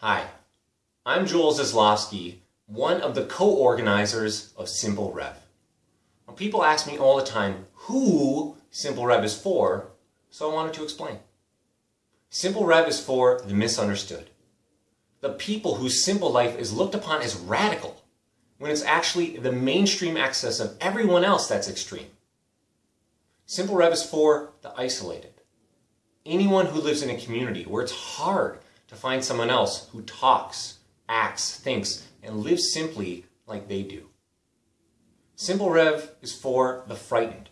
Hi, I'm Joel Zaslofsky, one of the co-organizers of Simple Rev. Now, people ask me all the time who Simple Rev is for, so I wanted to explain. Simple Rev is for the misunderstood. The people whose simple life is looked upon as radical, when it's actually the mainstream access of everyone else that's extreme. Simple Rev is for the isolated. Anyone who lives in a community where it's hard to find someone else who talks, acts, thinks, and lives simply like they do. Simple Rev is for the frightened,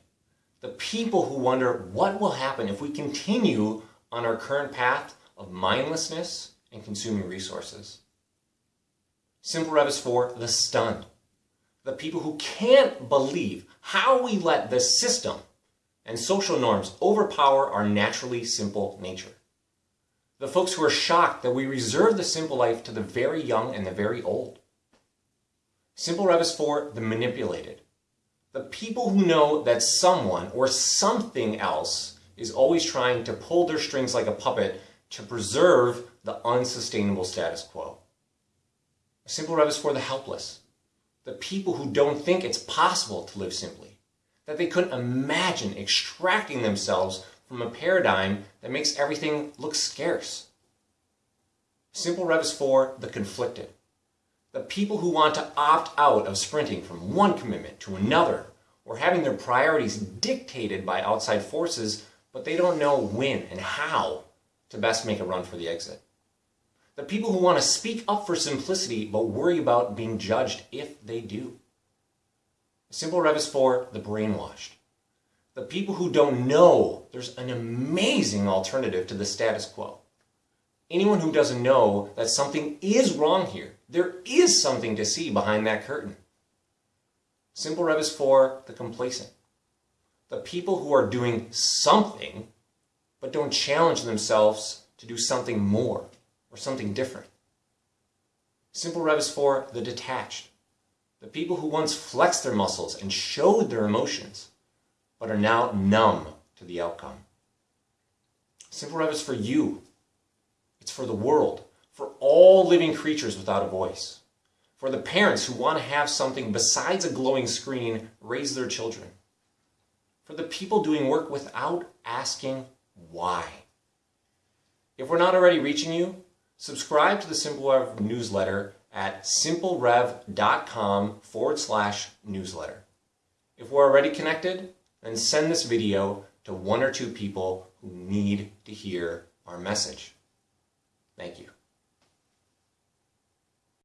the people who wonder what will happen if we continue on our current path of mindlessness and consuming resources. Simple Rev is for the stunned, the people who can't believe how we let the system and social norms overpower our naturally simple nature the folks who are shocked that we reserve the simple life to the very young and the very old. Simple Rev is for the manipulated, the people who know that someone or something else is always trying to pull their strings like a puppet to preserve the unsustainable status quo. Simple Rev is for the helpless, the people who don't think it's possible to live simply, that they couldn't imagine extracting themselves from a paradigm that makes everything look scarce. Simple Rev is for the conflicted, the people who want to opt out of sprinting from one commitment to another or having their priorities dictated by outside forces, but they don't know when and how to best make a run for the exit. The people who want to speak up for simplicity but worry about being judged if they do. Simple Rev is for the brainwashed, the people who don't know there's an amazing alternative to the status quo. Anyone who doesn't know that something is wrong here, there is something to see behind that curtain. Simple Rev is for the complacent. The people who are doing something, but don't challenge themselves to do something more or something different. Simple Rev is for the detached. The people who once flexed their muscles and showed their emotions, but are now numb to the outcome. Simple Rev is for you. It's for the world, for all living creatures without a voice, for the parents who want to have something besides a glowing screen raise their children, for the people doing work without asking why. If we're not already reaching you, subscribe to the Simple Rev newsletter at simplerev.com forward slash newsletter. If we're already connected, then send this video to one or two people who need to hear our message. Thank you.